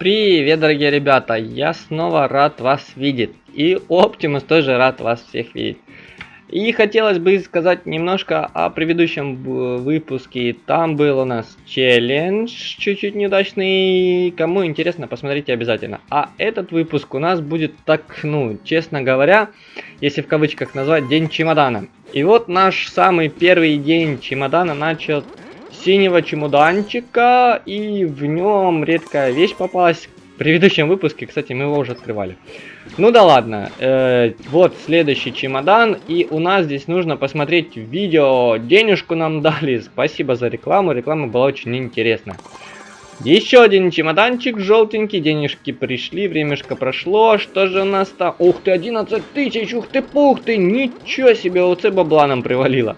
Привет, дорогие ребята! Я снова рад вас видеть. И Оптимус тоже рад вас всех видеть. И хотелось бы сказать немножко о предыдущем выпуске. Там был у нас челлендж, чуть-чуть неудачный. Кому интересно, посмотрите обязательно. А этот выпуск у нас будет так, ну, честно говоря, если в кавычках назвать, день чемодана. И вот наш самый первый день чемодана начал синего чемоданчика, и в нем редкая вещь попалась. В предыдущем выпуске, кстати, мы его уже открывали. Ну да ладно, э, вот следующий чемодан, и у нас здесь нужно посмотреть видео. Денежку нам дали, спасибо за рекламу, реклама была очень интересная. Еще один чемоданчик желтенький, денежки пришли, времешко прошло. Что же у нас там? Ух ты, 11 тысяч, ух ты, пух ты, ничего себе, ОЦ бабла нам привалило.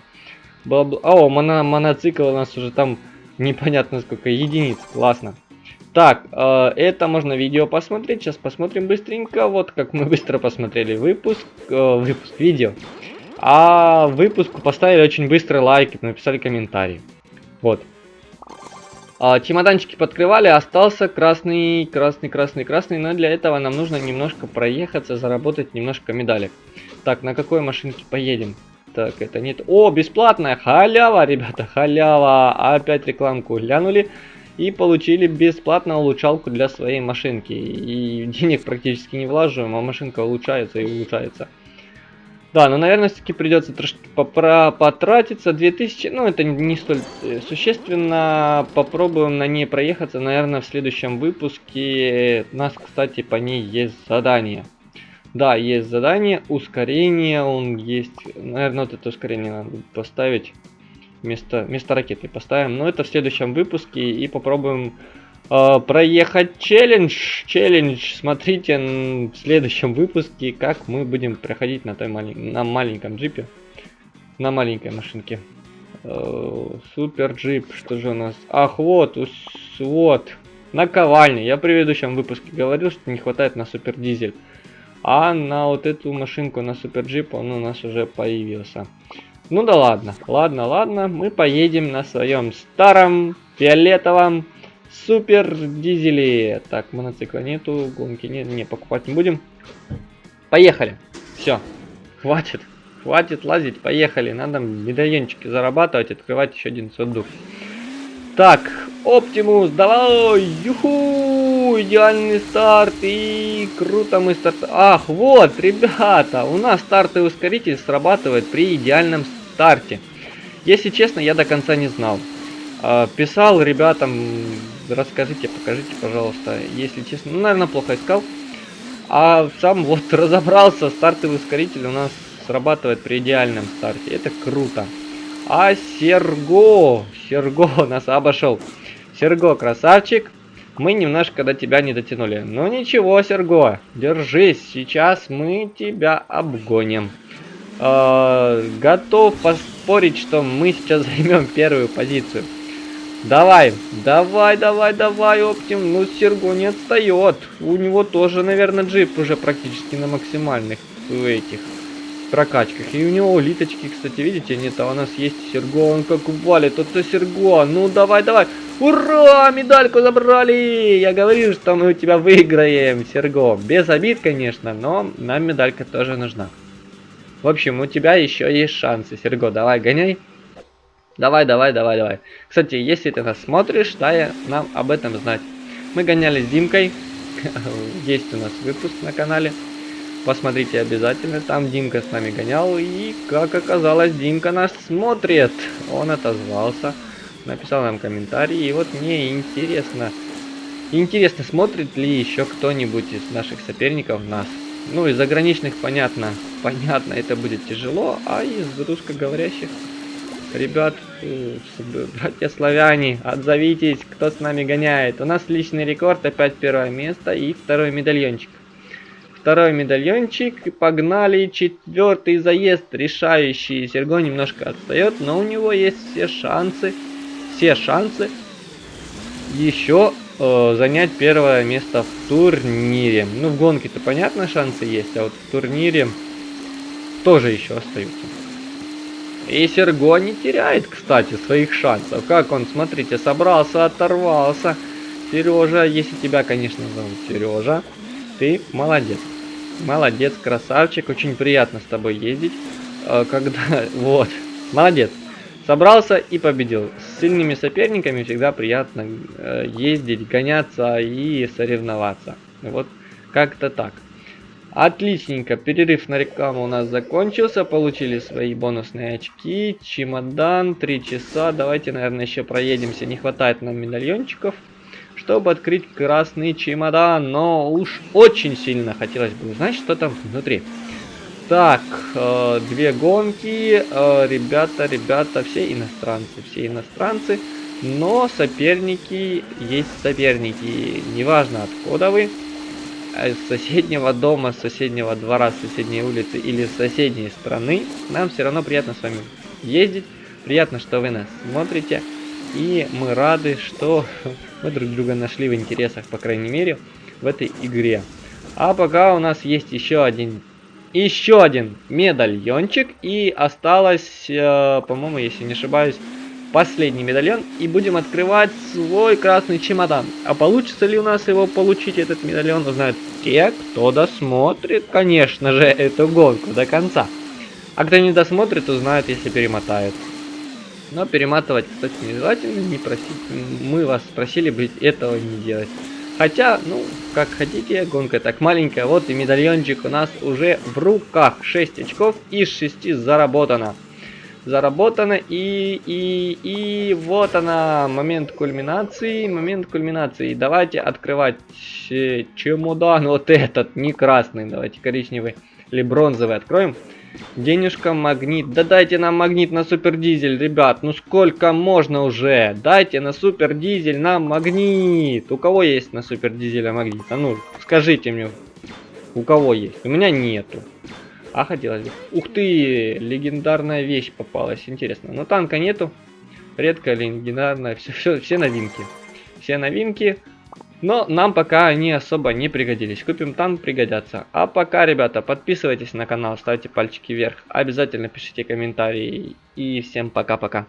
Бабла... О, моно... моноцикл у нас уже там непонятно сколько единиц, классно. Так, э, это можно видео посмотреть, сейчас посмотрим быстренько, вот как мы быстро посмотрели выпуск, э, выпуск видео. А выпуску поставили очень быстро лайки, написали комментарий. Вот. А, чемоданчики подкрывали, остался красный, красный, красный, красный, но для этого нам нужно немножко проехаться, заработать немножко медалек. Так, на какой машинке поедем? Так, это нет. О, бесплатная халява, ребята, халява. Опять рекламку глянули и получили бесплатно улучшалку для своей машинки. И денег практически не влаживаем, а машинка улучшается и улучшается. Да, но, наверное, все-таки придется трошки потратиться. 2000, ну, это не столь э, существенно. Попробуем на ней проехаться, наверное, в следующем выпуске. У нас, кстати, по ней есть задание. Да, есть задание, ускорение, он есть. Наверное, вот это ускорение надо поставить. Вместо, вместо ракеты поставим. Но это в следующем выпуске и попробуем э, проехать челлендж. Челлендж, смотрите в следующем выпуске, как мы будем проходить на той малень... на маленьком джипе. На маленькой машинке. Э, супер джип, что же у нас? Ах, вот, вот. Наковальня. Я в предыдущем выпуске говорил, что не хватает на супер дизель. А на вот эту машинку, на супер джип, он у нас уже появился. Ну да ладно, ладно, ладно, мы поедем на своем старом фиолетовом Супер дизели. Так, моноцикла нету, гонки нет, не, покупать не будем. Поехали. Все, хватит, хватит лазить, поехали. Надо медальончики зарабатывать, открывать еще один сундук. Так, Оптимус, давай, юху, идеальный старт и круто мы старт. Ах, вот, ребята, у нас стартовый ускоритель срабатывает при идеальном старте. Если честно, я до конца не знал. А, писал ребятам, расскажите, покажите, пожалуйста. Если честно, ну, наверное, плохо искал. А сам вот разобрался, стартовый ускоритель у нас срабатывает при идеальном старте. Это круто. А Серго, Серго нас обошел. Серго, красавчик. Мы немножко до тебя не дотянули. Ну ничего, Серго, держись. Сейчас мы тебя обгоним. Э, готов поспорить, что мы сейчас займем первую позицию. Давай, давай, давай, давай, Оптим. Ну, Серго не отстает. У него тоже, наверное, джип уже практически на максимальных этих прокачках. И у него улиточки, кстати, видите, нет, а у нас есть Серго, он как валит. Это Серго, ну давай, давай. Ура, медальку забрали! Я говорил, что мы у тебя выиграем, Серго. Без обид, конечно, но нам медалька тоже нужна. В общем, у тебя еще есть шансы, Серго. Давай, гоняй. Давай, давай, давай, давай. Кстати, если ты нас смотришь, дай нам об этом знать. Мы гоняли с Димкой. Есть у нас выпуск на канале. Посмотрите обязательно. Там Димка с нами гонял. И, как оказалось, Димка нас смотрит. Он отозвался. Написал нам комментарий. И вот мне интересно. Интересно, смотрит ли еще кто-нибудь из наших соперников нас. Ну, из заграничных, понятно. Понятно, это будет тяжело. А из русскоговорящих Ребят, э, братья славяне, отзовитесь, кто с нами гоняет. У нас личный рекорд, опять первое место и второй медальончик. Второй медальончик, погнали, четвертый заезд, решающий. Серго немножко отстает, но у него есть все шансы, все шансы еще э, занять первое место в турнире. Ну, в гонке-то понятно шансы есть, а вот в турнире тоже еще остаются. И Серго не теряет, кстати, своих шансов. Как он, смотрите, собрался, оторвался. Сережа, если тебя, конечно, зовут Сережа, ты молодец. Молодец, красавчик, очень приятно с тобой ездить. Э, когда, вот, молодец. Собрался и победил. С сильными соперниками всегда приятно э, ездить, гоняться и соревноваться. Вот как-то так. Отличненько, перерыв на рекламу у нас закончился, получили свои бонусные очки, чемодан, 3 часа, давайте, наверное, еще проедемся, не хватает нам медальончиков, чтобы открыть красный чемодан, но уж очень сильно хотелось бы узнать, что там внутри. Так, э, две гонки, э, ребята, ребята, все иностранцы, все иностранцы, но соперники есть соперники, неважно откуда вы, с соседнего дома, с соседнего двора, с соседней улицы или с соседней страны, нам все равно приятно с вами ездить. Приятно, что вы нас смотрите. И мы рады, что мы друг друга нашли в интересах, по крайней мере, в этой игре. А пока у нас есть еще один еще один медальончик. И осталось, э, по-моему, если не ошибаюсь, последний медальон и будем открывать свой красный чемодан. А получится ли у нас его получить, этот медальон, узнают те, кто досмотрит, конечно же, эту гонку до конца. А кто не досмотрит, узнает, если перемотает. Но перематывать, кстати, не желательно, не просить. Мы вас просили бы этого не делать. Хотя, ну, как хотите, гонка так маленькая. Вот и медальончик у нас уже в руках. 6 очков из 6 заработано заработано. И, и, и вот она, момент кульминации, момент кульминации. Давайте открывать э, чемодан вот этот, не красный, давайте коричневый или бронзовый откроем. Денежка, магнит. Да дайте нам магнит на супер дизель, ребят. Ну сколько можно уже? Дайте на супер дизель нам магнит. У кого есть на супер дизеля магнит? А ну, скажите мне. У кого есть? У меня нету. А хотелось бы. Ух ты, легендарная вещь попалась. Интересно. Но танка нету. Редкая легендарная. Все, все, все новинки. Все новинки. Но нам пока они особо не пригодились. Купим танк, пригодятся. А пока, ребята, подписывайтесь на канал, ставьте пальчики вверх. Обязательно пишите комментарии. И всем пока-пока.